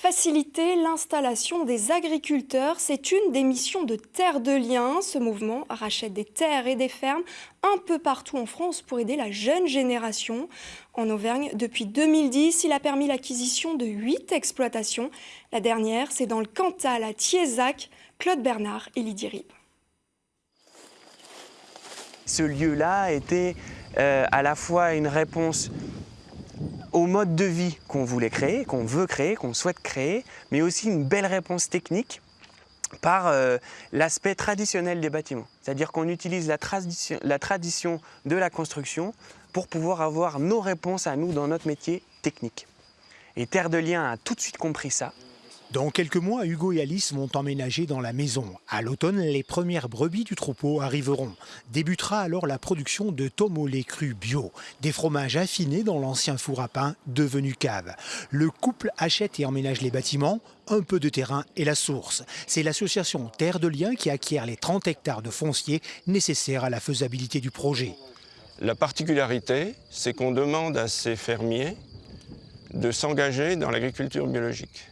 Faciliter l'installation des agriculteurs, c'est une des missions de Terre de Liens. Ce mouvement rachète des terres et des fermes un peu partout en France pour aider la jeune génération. En Auvergne, depuis 2010, il a permis l'acquisition de 8 exploitations. La dernière, c'est dans le Cantal à Thiézac, Claude Bernard et Lydie Rib. Ce lieu-là était euh, à la fois une réponse au mode de vie qu'on voulait créer, qu'on veut créer, qu'on souhaite créer, mais aussi une belle réponse technique par euh, l'aspect traditionnel des bâtiments. C'est-à-dire qu'on utilise la, tradition, la tradition de la construction pour pouvoir avoir nos réponses à nous dans notre métier technique. Et Terre de Liens a tout de suite compris ça. Dans quelques mois, Hugo et Alice vont emménager dans la maison. À l'automne, les premières brebis du troupeau arriveront. Débutera alors la production de tomes au bio, des fromages affinés dans l'ancien four à pain devenu cave. Le couple achète et emménage les bâtiments, un peu de terrain et la source. C'est l'association Terre de Liens qui acquiert les 30 hectares de foncier nécessaires à la faisabilité du projet. La particularité, c'est qu'on demande à ces fermiers de s'engager dans l'agriculture biologique.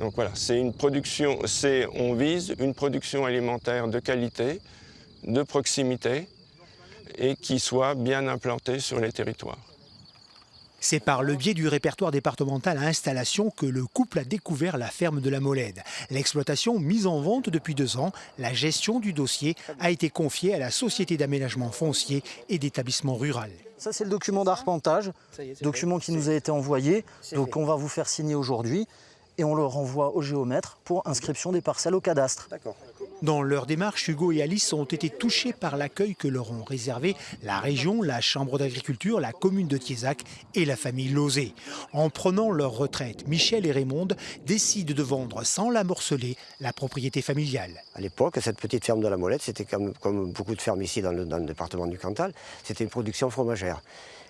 Donc voilà, c'est une production, on vise une production alimentaire de qualité, de proximité et qui soit bien implantée sur les territoires. C'est par le biais du répertoire départemental à installation que le couple a découvert la ferme de la Molède. L'exploitation mise en vente depuis deux ans, la gestion du dossier a été confiée à la Société d'aménagement foncier et d'établissement rural. Ça c'est le document d'arpentage, document qui nous a été envoyé, donc on va vous faire signer aujourd'hui et on le renvoie au géomètre pour inscription des parcelles au cadastre. Dans leur démarche, Hugo et Alice ont été touchés par l'accueil que leur ont réservé la région, la Chambre d'agriculture, la commune de Thiézac et la famille Lozé. En prenant leur retraite, Michel et Raymond décident de vendre sans la morceler la propriété familiale. À l'époque, cette petite ferme de la Molette, c'était comme, comme, beaucoup de fermes ici dans le, dans le département du Cantal, c'était une production fromagère.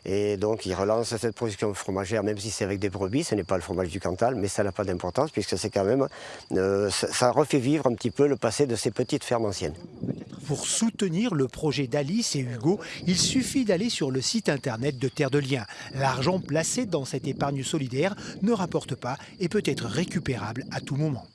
Et donc il relance cette production fromagère, même si c'est avec des brebis, ce n'est pas le fromage du Cantal, mais ça n'a pas d'importance puisque c'est quand même, euh, ça, refait vivre un petit peu le passé de ces petites fermes anciennes. Pour soutenir le projet d'Alice et Hugo, il suffit d'aller sur le site internet de Terre de Liens. L'argent placé dans cette épargne solidaire ne rapporte pas et peut être récupérable à tout moment.